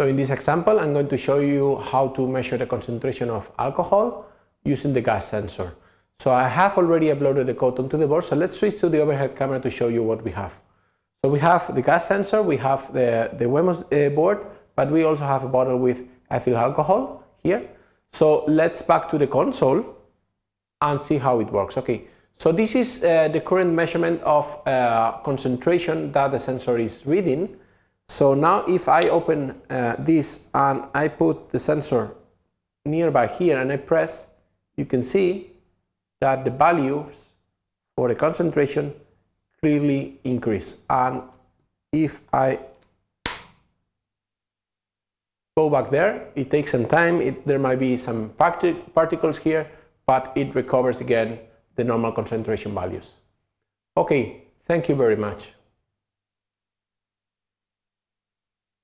So in this example, I'm going to show you how to measure the concentration of alcohol using the gas sensor. So I have already uploaded the code onto the board, so let's switch to the overhead camera to show you what we have. So we have the gas sensor, we have the, the Wemos uh, board, but we also have a bottle with ethyl alcohol here. So let's back to the console and see how it works. Okay, so this is uh, the current measurement of uh, concentration that the sensor is reading. So now if I open uh, this and I put the sensor nearby here and I press, you can see that the values for the concentration clearly increase. And if I go back there, it takes some time, it, there might be some particles here, but it recovers again the normal concentration values. Okay, thank you very much.